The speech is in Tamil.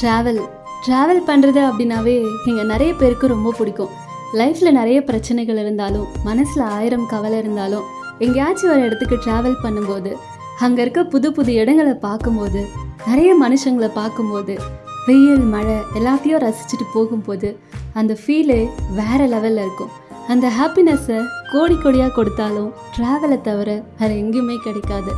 ட்ராவல் ட்ராவல் பண்ணுறது அப்படின்னாவே இங்கே நிறைய பேருக்கு ரொம்ப பிடிக்கும். லைஃப்பில் நிறைய பிரச்சனைகள் இருந்தாலும் மனசில் ஆயிரம் கவலை இருந்தாலும் எங்கேயாச்சும் ஒரு இடத்துக்கு ட்ராவல் பண்ணும்போது அங்கே இருக்க புது புது இடங்களை பார்க்கும்போது நிறைய மனுஷங்களை பார்க்கும்போது வெயில் மழை எல்லாத்தையும் ரசிச்சுட்டு போகும்போது அந்த ஃபீலே வேற லெவலில் இருக்கும். அந்த ஹாப்பினஸ்ஸை கோடி கோடியாக கொடுத்தாலும் ட்ராவலை தவிர வேறு எங்கேயுமே கிடைக்காது.